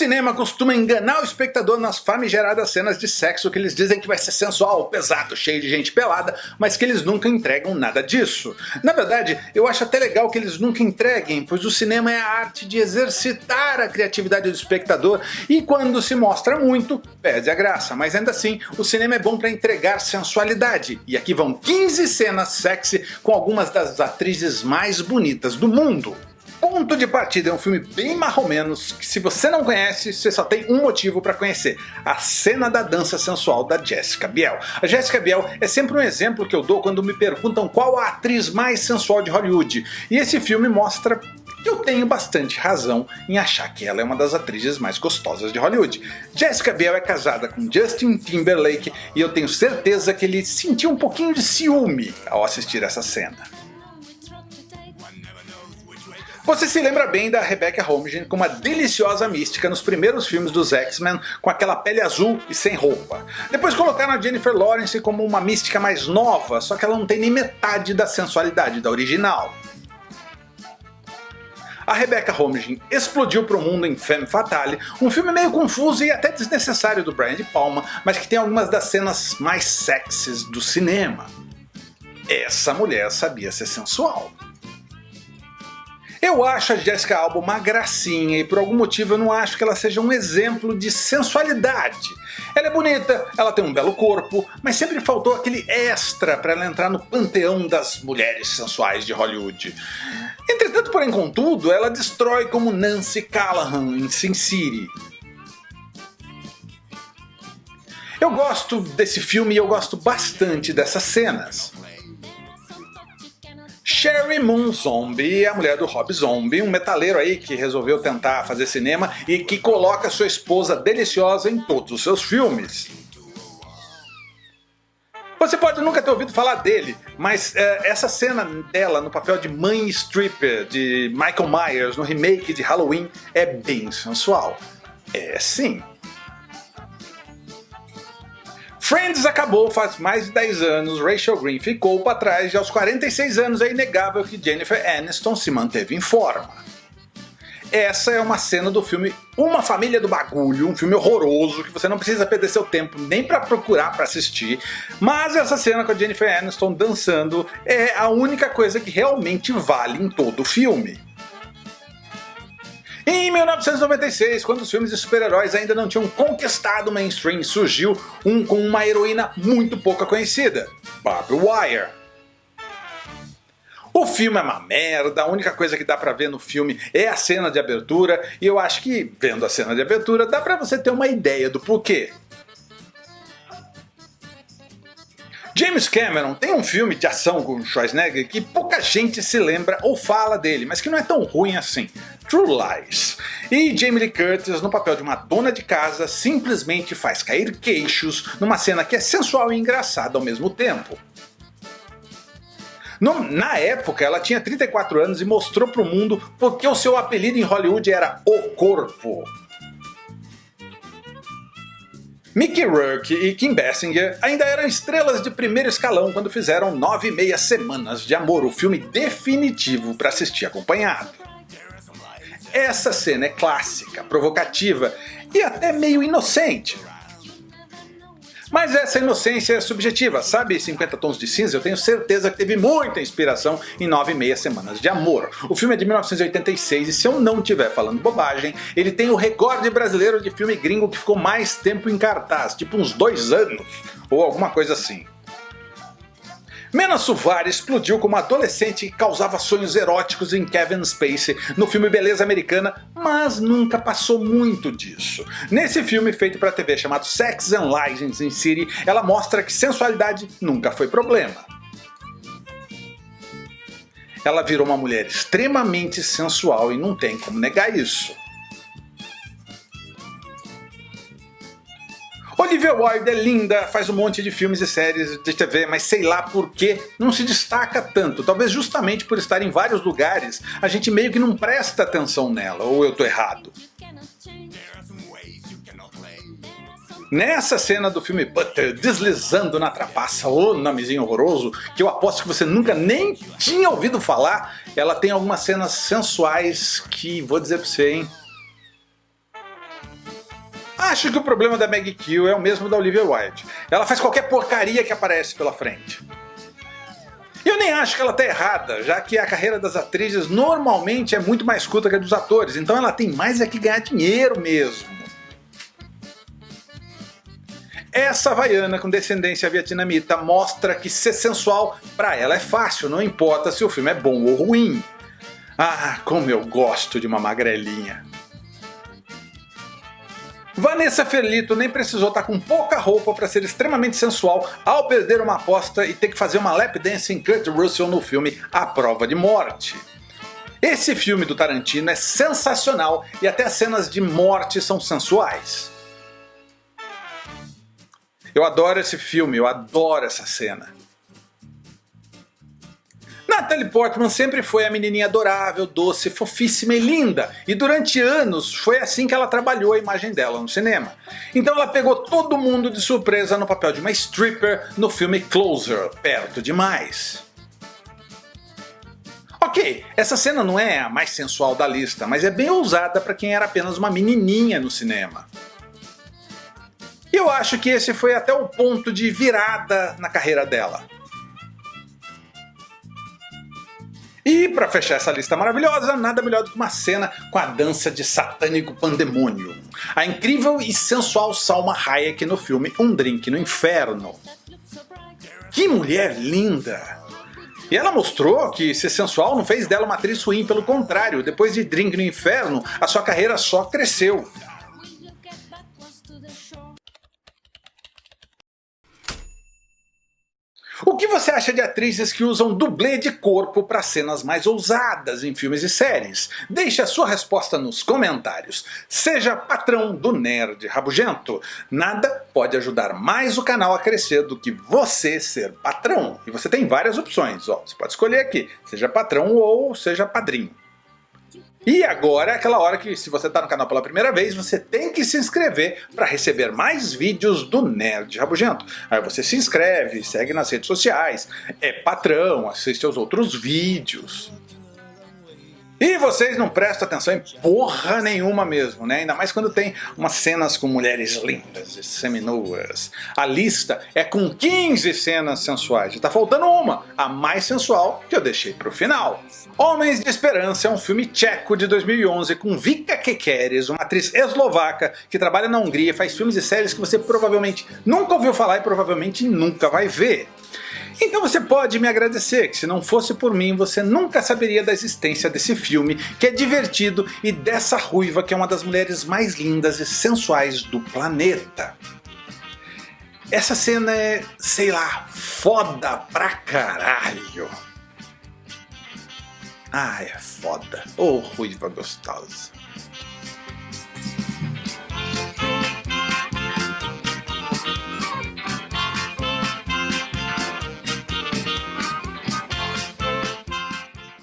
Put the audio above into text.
cinema costuma enganar o espectador nas famigeradas cenas de sexo que eles dizem que vai ser sensual, pesado, cheio de gente pelada, mas que eles nunca entregam nada disso. Na verdade, eu acho até legal que eles nunca entreguem, pois o cinema é a arte de exercitar a criatividade do espectador e quando se mostra muito, perde a graça, mas ainda assim, o cinema é bom para entregar sensualidade. E aqui vão 15 cenas sexy com algumas das atrizes mais bonitas do mundo. Ponto de Partida é um filme bem marromenos que se você não conhece, você só tem um motivo para conhecer. A cena da dança sensual da Jessica Biel. A Jessica Biel é sempre um exemplo que eu dou quando me perguntam qual a atriz mais sensual de Hollywood. E esse filme mostra que eu tenho bastante razão em achar que ela é uma das atrizes mais gostosas de Hollywood. Jessica Biel é casada com Justin Timberlake e eu tenho certeza que ele sentiu um pouquinho de ciúme ao assistir essa cena. Você se lembra bem da Rebecca Holmgren com uma deliciosa mística nos primeiros filmes dos X-Men com aquela pele azul e sem roupa. Depois colocaram a Jennifer Lawrence como uma mística mais nova, só que ela não tem nem metade da sensualidade da original. A Rebecca Holmgren explodiu para o mundo em Femme Fatale, um filme meio confuso e até desnecessário do Brian De Palma, mas que tem algumas das cenas mais sexys do cinema. Essa mulher sabia ser sensual. Eu acho a Jessica Alba uma gracinha e por algum motivo eu não acho que ela seja um exemplo de sensualidade. Ela é bonita, ela tem um belo corpo, mas sempre faltou aquele extra para ela entrar no panteão das mulheres sensuais de Hollywood. Entretanto, porém contudo, ela destrói como Nancy Callahan em Sin City. Eu gosto desse filme e eu gosto bastante dessas cenas. Sherry Moon Zombie, a mulher do Rob Zombie, um metaleiro aí que resolveu tentar fazer cinema e que coloca sua esposa deliciosa em todos os seus filmes. Você pode nunca ter ouvido falar dele, mas é, essa cena dela no papel de mãe stripper de Michael Myers no remake de Halloween é bem sensual. É sim. Friends acabou faz mais de 10 anos, Rachel Green ficou para trás e aos 46 anos é inegável que Jennifer Aniston se manteve em forma. Essa é uma cena do filme Uma Família do Bagulho, um filme horroroso que você não precisa perder seu tempo nem para procurar para assistir, mas essa cena com a Jennifer Aniston dançando é a única coisa que realmente vale em todo o filme. Em 1996, quando os filmes de super-heróis ainda não tinham conquistado o mainstream, surgiu um com uma heroína muito pouca conhecida, Barbie Wire. O filme é uma merda, a única coisa que dá pra ver no filme é a cena de abertura, e eu acho que, vendo a cena de abertura, dá pra você ter uma ideia do porquê. James Cameron tem um filme de ação com Schwarzenegger que pouca gente se lembra ou fala dele, mas que não é tão ruim assim. True Lies. E Jamie Lee Curtis, no papel de uma dona de casa, simplesmente faz cair queixos numa cena que é sensual e engraçada ao mesmo tempo. No, na época, ela tinha 34 anos e mostrou para o mundo porque o seu apelido em Hollywood era O Corpo. Mickey Rourke e Kim Basinger ainda eram estrelas de primeiro escalão quando fizeram Nove e Meia Semanas de Amor, o filme definitivo para assistir acompanhado. Essa cena é clássica, provocativa e até meio inocente. Mas essa inocência é subjetiva, sabe 50 Tons de Cinza? Eu tenho certeza que teve muita inspiração em 9 e meia Semanas de Amor. O filme é de 1986 e se eu não estiver falando bobagem, ele tem o recorde brasileiro de filme gringo que ficou mais tempo em cartaz, tipo uns dois anos, ou alguma coisa assim. Mena Suvari explodiu como adolescente e causava sonhos eróticos em Kevin Spacey no filme Beleza Americana, mas nunca passou muito disso. Nesse filme feito para TV chamado Sex and Lies in City, ela mostra que sensualidade nunca foi problema. Ela virou uma mulher extremamente sensual e não tem como negar isso. Olivia Wilde é linda, faz um monte de filmes e séries de TV, mas sei lá por que não se destaca tanto. Talvez justamente por estar em vários lugares, a gente meio que não presta atenção nela, ou eu tô errado. Nessa cena do filme Butter deslizando na trapaça, o nomezinho horroroso, que eu aposto que você nunca nem tinha ouvido falar, ela tem algumas cenas sensuais que, vou dizer pra você, hein, Acho que o problema da Maggie Kill é o mesmo da Olivia Wilde. Ela faz qualquer porcaria que aparece pela frente. Eu nem acho que ela tá errada, já que a carreira das atrizes normalmente é muito mais curta que a dos atores, então ela tem mais é que ganhar dinheiro mesmo. Essa havaiana com descendência vietnamita mostra que ser sensual para ela é fácil, não importa se o filme é bom ou ruim. Ah, como eu gosto de uma magrelinha. Vanessa Felito nem precisou estar tá com pouca roupa para ser extremamente sensual ao perder uma aposta e ter que fazer uma lap dance em Kurt Russell no filme A Prova de Morte. Esse filme do Tarantino é sensacional e até as cenas de morte são sensuais. Eu adoro esse filme, eu adoro essa cena. Natalie Portman sempre foi a menininha adorável, doce, fofíssima e linda, e durante anos foi assim que ela trabalhou a imagem dela no cinema. Então ela pegou todo mundo de surpresa no papel de uma stripper no filme Closer, Perto Demais. Ok, essa cena não é a mais sensual da lista, mas é bem ousada para quem era apenas uma menininha no cinema. E eu acho que esse foi até o ponto de virada na carreira dela. E para fechar essa lista maravilhosa, nada melhor do que uma cena com a dança de satânico pandemônio. A incrível e sensual Salma Hayek no filme Um Drink no Inferno. Que mulher linda! E ela mostrou que ser sensual não fez dela uma atriz ruim, pelo contrário, depois de Drink no Inferno, a sua carreira só cresceu. O que você acha de atrizes que usam dublê de corpo para cenas mais ousadas em filmes e séries? Deixe a sua resposta nos comentários. Seja patrão do Nerd Rabugento. Nada pode ajudar mais o canal a crescer do que você ser patrão. E você tem várias opções, ó. você pode escolher aqui, seja patrão ou seja padrinho. E agora é aquela hora que se você está no canal pela primeira vez, você tem que se inscrever para receber mais vídeos do Nerd Rabugento. Aí você se inscreve, segue nas redes sociais, é patrão, assiste aos outros vídeos. E vocês não prestam atenção em porra nenhuma mesmo, né? Ainda mais quando tem umas cenas com mulheres lindas e seminuas. A lista é com 15 cenas sensuais, e tá faltando uma, a mais sensual, que eu deixei pro final. Homens de Esperança é um filme tcheco de 2011 com Vika Kekeres, uma atriz eslovaca que trabalha na Hungria e faz filmes e séries que você provavelmente nunca ouviu falar e provavelmente nunca vai ver. Então você pode me agradecer, que se não fosse por mim você nunca saberia da existência desse filme, que é divertido, e dessa ruiva que é uma das mulheres mais lindas e sensuais do planeta. Essa cena é, sei lá, foda pra caralho. Ah, é foda. Ô oh, ruiva gostosa.